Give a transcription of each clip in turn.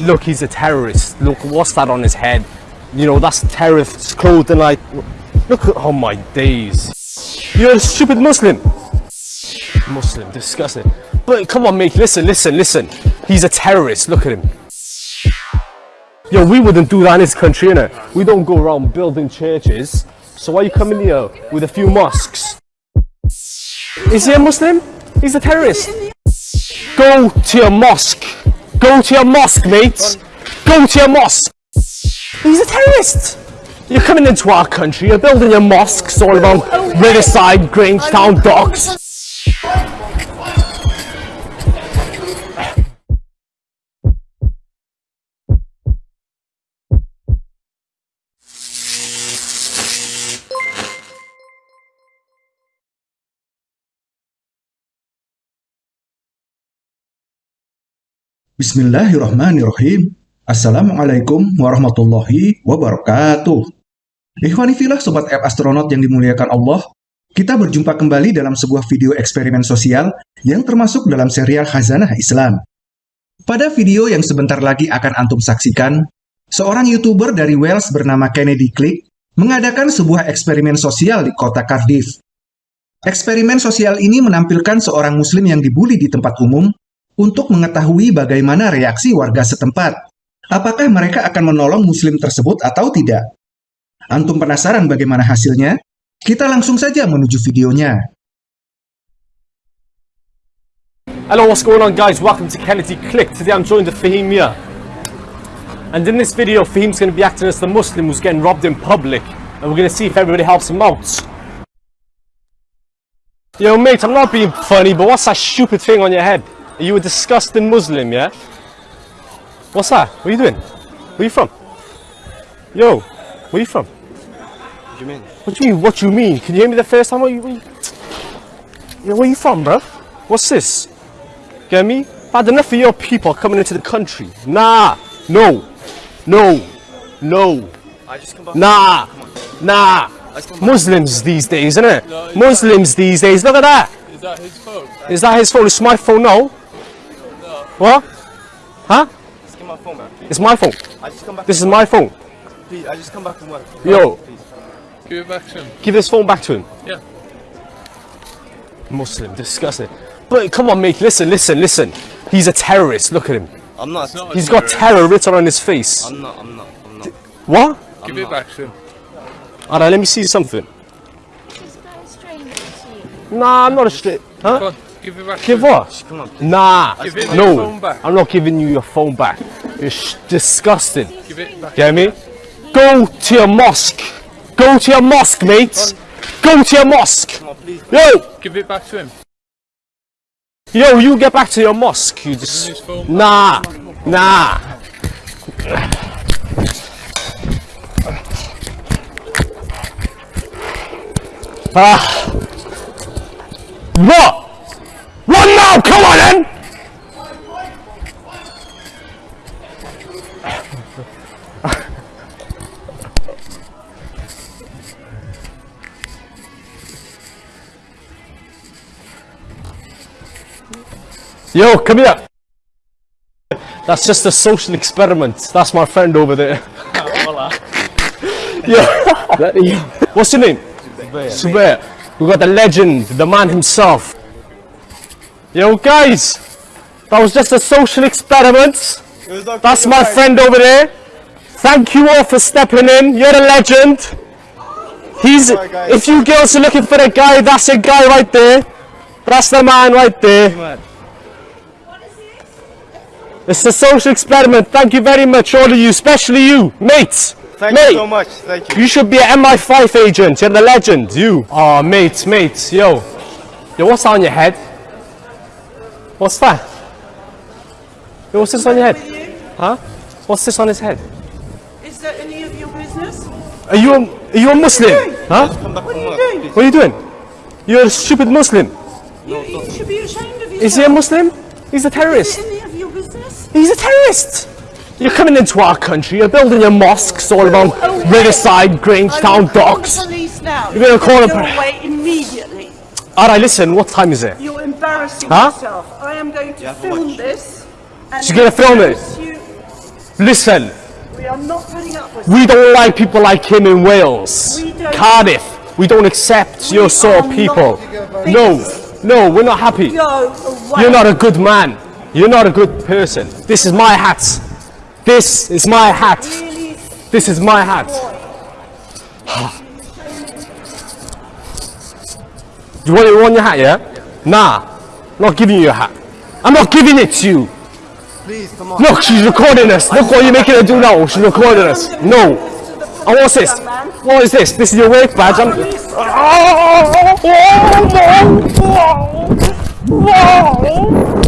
Look, he's a terrorist. Look, what's that on his head? You know, that's terrorist clothing like... Look at... Oh my days. You're a stupid Muslim. Muslim, disgusting. But come on, mate, listen, listen, listen. He's a terrorist, look at him. Yo, we wouldn't do that in this country, innit? We don't go around building churches. So why are you coming here with a few mosques? Is he a Muslim? He's a terrorist. Go to your mosque. Go to your mosque, mate. Go to your mosque. He's a terrorist. You're coming into our country, you're building your mosques all around Riverside, Grangetown, Docks. Bismillahirrahmanirrahim. Assalamualaikum warahmatullahi wabarakatuh. Ikhwanifilah Sobat App Astronaut yang dimuliakan Allah, kita berjumpa kembali dalam sebuah video eksperimen sosial yang termasuk dalam serial Khazanah Islam. Pada video yang sebentar lagi akan antum saksikan, seorang YouTuber dari Wales bernama Kennedy Click mengadakan sebuah eksperimen sosial di kota Cardiff. Eksperimen sosial ini menampilkan seorang muslim yang dibully di tempat umum untuk mengetahui bagaimana reaksi warga setempat. Apakah mereka akan menolong muslim tersebut atau tidak? Antum penasaran bagaimana hasilnya? Kita langsung saja menuju videonya. Hello, what's going on guys? Welcome to Kennedy Click. Today I'm joined with Fahim here. And in this video, Fahim's going to be acting as the Muslim who's getting robbed in public. And we're going to see if everybody helps him out. Yo mate, I'm not being funny, but what's that stupid thing on your head? Are you a disgusting Muslim, yeah? What's that? What are you doing? Where are you from? Yo, where are you from? What do you mean? What do you mean? What do you mean? Can you hear me the first time? What you, what you... Yo, where are you from, bro? What's this? Get me? Bad enough of your people coming into the country. Nah, no, no, no, I just come back. nah, nah. Muslims these days, isn't it? No, Muslims these days. Look at that. Is that his phone? Is that his phone? It's my phone now. What? Huh? Just give my phone back. It's my phone. I just come back. This is my phone. Please, I just come back from work. Yo. Please. Give it back to him. Give this phone back to him. Yeah. Muslim, disgusting. But come on, mate. Listen, listen, listen. He's a terrorist. Look at him. I'm not. not a He's got terror written on his face. I'm not. I'm not. I'm not. What? Give I'm it not. back to him. Alright, let me see something. Is that a stranger to you? Nah, I'm not a straight. Huh? Give it back Give what? Come on. Nah. Give No. I'm not giving you your phone back. Sh- disgusting. Give it back. Get me? Go to your mosque. Go to your mosque, mates. Go to your mosque. Come on, please. Yo, Give it back to him. yo, you get back to your mosque. You just his phone back. nah, nah. Ah. What? What now? Come on then. Yo, come here. That's just a social experiment. That's my friend over there. yeah. What's your name? Zubair. We got the legend, the man himself. Yo, guys. That was just a social experiment. That's my friend over there. Thank you all for stepping in. You're a legend. He's. If you girls are looking for a guy, that's a guy right there. That's the man right there. It's a social experiment. Thank you very much, all of you, especially you, mates. Thank Mate. you so much. Thank you. You should be an MI5 agent. You're the legend. You. Oh, mates, mates. Yo. Yo, what's on your head? What's that? What's this on your head? Huh? What's this on his head? Is that any of your business? Are you a, are you a Muslim? Huh? Come back What are you doing? What are you doing? You're a stupid Muslim. You, you should be ashamed of yourself. Is he a Muslim? He's a Is terrorist. it any of your business? He's a terrorist. You're coming into our country. You're building your mosques all around Away. Riverside, Grangetown, call Docks. the police now. You're gonna call the away immediately. Alright, listen. What time is it? You're embarrassing Huh? yourself. Am going to film this. And She's gonna film it? Listen, We are not putting up with we don't like people like him in Wales. We Cardiff, we don't accept your sort of people. No, no, we're not happy. You're not a good man. You're not a good person. This is my hat. This is my hat. Really This is my hat. You want, you want your hat, yeah? Nah, not giving you your hat. I'm not giving it to you. Please, come on. Look, she's recording us. Look what you're making her do now. She's recording us. No. And what's this? What is this? This is your work badge. I'm... Oh, no. No.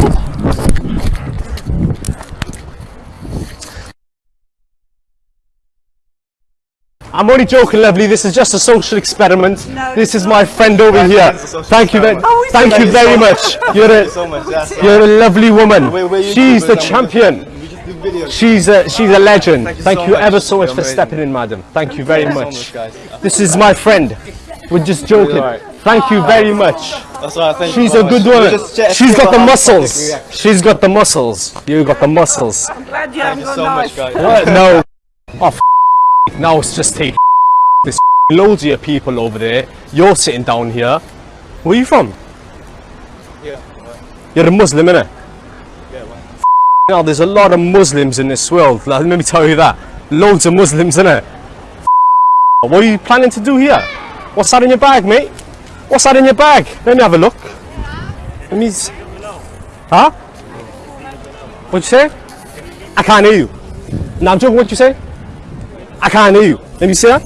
I'm only joking, lovely. This is just a social experiment. No, this it's is my friend over here. it's a social Thank you, very. Oh, thank you very much. You're a, so much. That's you're a lovely woman. We're- we're She's the champion. We just do videos. She's a she's a legend. Thank Thank you, you so ever so much You're for amazing. stepping in, madam. Thank you very Thank you so much. much, guys. This is my friend. We're just joking. alright. Thank you very much. That's why I think She's a good woman. She's got the muscles. She's got the muscles. You got the muscles. I'm glad you haven't you got so knife. much, guys. No. Oh, f- now it's just take this loads of your people over there. You're sitting down here. Where are you from? Yeah. You're a Muslim, innit? Yeah, well. Now there's a lot of Muslims in this world. Like, let me tell you that. Loads of Muslims, innit? What are you planning to do here? What's that in your bag, mate? What's that in your bag? Let me have a look. Let me. Huh? What'd you say? I can't hear you. Now, I'm joking. What'd you say? I can't hear you. Let me see that.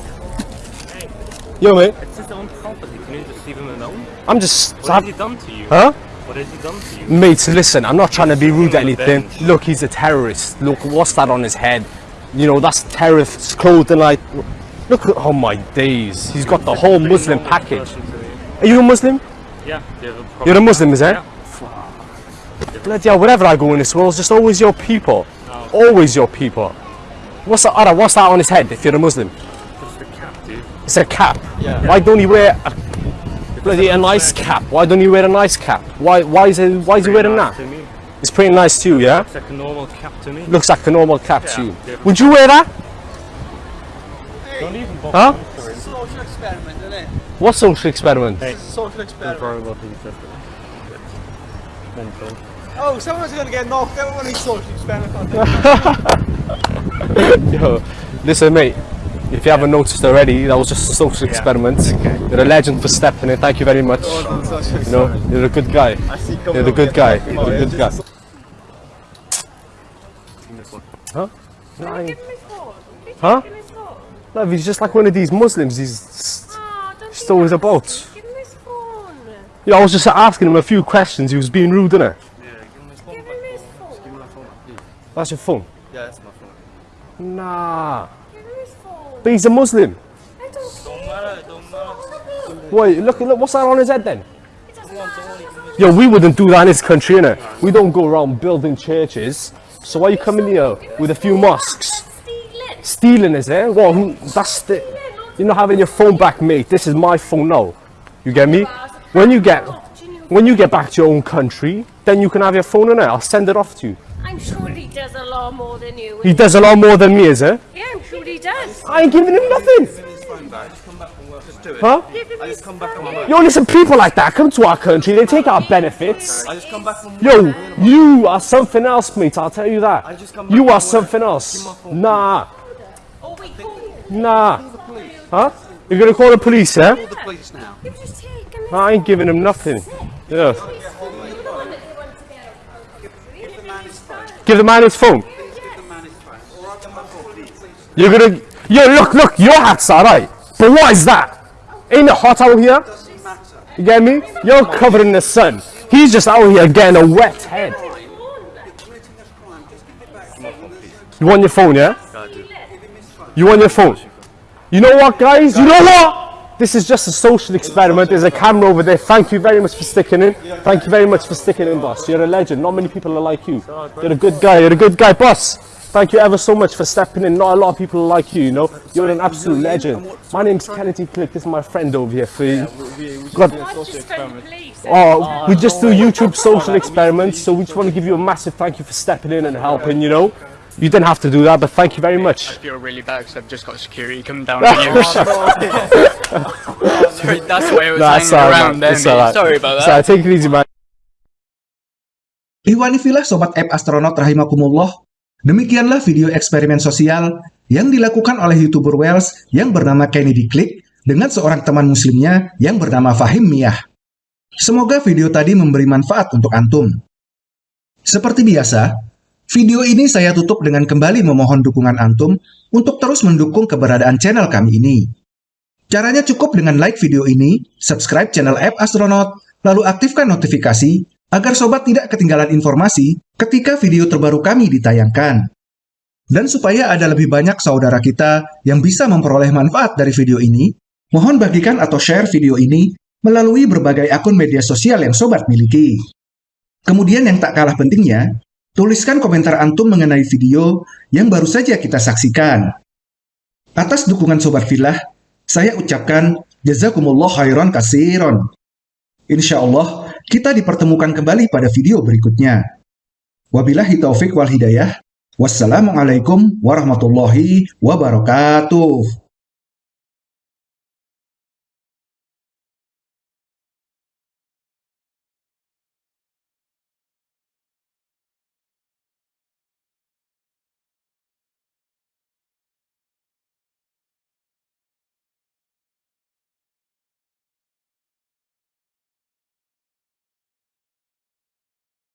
Yo, mate. It's his own property. Can you just leave him alone? I'm just. What has he done to you? Huh? What has he done to you? Mate, listen, I'm not trying to be rude or anything. bench. Look, he's a terrorist. Look, what's that on his head? You know, that's terrorist clothing. Like, look at, oh my days. He's got the whole Muslim package. person to you. Are you a Muslim? Yeah, a. You're a Muslim, is it? Yeah. Bloody hell, wherever I go in this world, it's just always your people. Oh. Always your people. What's that, Ara, what's that on his head if you're a Muslim? Just a cap, dude. It's a cap. Yeah. Why don't he wear a, bloody a nice cap? Why don't he wear a nice cap? Why why is it why is he wearing nice that? To me. It's pretty nice too, yeah? Looks like a normal cap to me. Looks like a normal cap to you. different. Would you wear that? Don't even bother Huh? answering. Social experiment, isn't it? What social experiment? Social experiment. Worry about these stuff. Mental. Oh, someone's gonna get knocked out when he's social experiment. Yo, listen, mate. If you haven't noticed already, that was just a social experiment. You're a legend for stepping in. Thank you very much. You know, you're a good guy. You're a good guy. You're a good guy. Huh? No, I- Give him his phone. Huh? Give him no, he's just like one of these Muslims. He's Oh, don't He's always about. Give him his phone. Yeah, I was just asking him a few questions. He was being rude, innit? Give him his phone. That's your phone. Yeah, that's my phone. Nah. His. But he's a Muslim. Wait, look, look, what's that on his head then? Yo, we wouldn't do that in this country, innit? We don't go around building churches. So why you coming here with a few mosques? Stealing. Is it? Well, that's the... You're not having your phone back, mate. This is my phone now. You get me? When you get... When you get back to your own country, then you can have your phone in it. I'll send it off to you. I'm sure he does a lot more than you. He does a lot more than me, is it? Yeah, I'm sure he does. I ain't giving him nothing. Huh? Give him I just come back from phone. Yo, listen, people like that come to our country, they take our benefits. I just come back from. Yo, you are something else, mate. I'll tell you that. just come You are from work. something else. Nah, Oh, wait, call him. nah. Huh? You're gonna call the police, yeah? the police now. You've just taken his I ain't giving him nothing. Yeah. Give the man his phone. You're gonna. Yo, look, look. Your hat's alright, but what is that? Ain't it hot out here? You get me? You're covered in the sun. He's just out here getting a wet head. You want your phone, yeah? You want your phone? You know what, guys? You know what? This is just a social experiment. There's a camera over there. Thank you very much for sticking in. Thank you very much for sticking in, boss. You're a legend. Not many people are like you. You're a good guy. You're a good guy, boss. Thank you ever so much for stepping in. Not a lot of people are like you, you know. You're an absolute legend. My name's Kennedy Click. This is my friend over here for you. God, I just phoned the police. Oh, we just do YouTube social experiments, so we just want to give you a massive thank you for stepping in and helping, you know. You didn't have to do that, but thank you very much. I feel really bad because I've just got security coming down on you. Sorry, that's why I was Nah, hanging alright, around man. then. It's alright. Sorry about So that. take it easy, man. Ihwanifilah Sobat App Astronaut Rahimakumullah, demikianlah video eksperimen sosial yang dilakukan oleh YouTuber Wells yang bernama Kennedy Click dengan seorang teman muslimnya yang bernama Fahim Miyah. Semoga video tadi memberi manfaat untuk Antum. Seperti biasa, video ini saya tutup dengan kembali memohon dukungan Antum untuk terus mendukung keberadaan channel kami ini. Caranya cukup dengan like video ini, subscribe channel App Astronaut, lalu aktifkan notifikasi agar sobat tidak ketinggalan informasi ketika video terbaru kami ditayangkan. Dan supaya ada lebih banyak saudara kita yang bisa memperoleh manfaat dari video ini, mohon bagikan atau share video ini melalui berbagai akun media sosial yang sobat miliki. Kemudian yang tak kalah pentingnya, tuliskan komentar antum mengenai video yang baru saja kita saksikan. Atas dukungan Sobat Filah, saya ucapkan jazakumullah khairan kasiron. Insya Allah, kita dipertemukan kembali pada video berikutnya. Wabillahi taufik wal hidayah. Wassalamualaikum warahmatullahi wabarakatuh.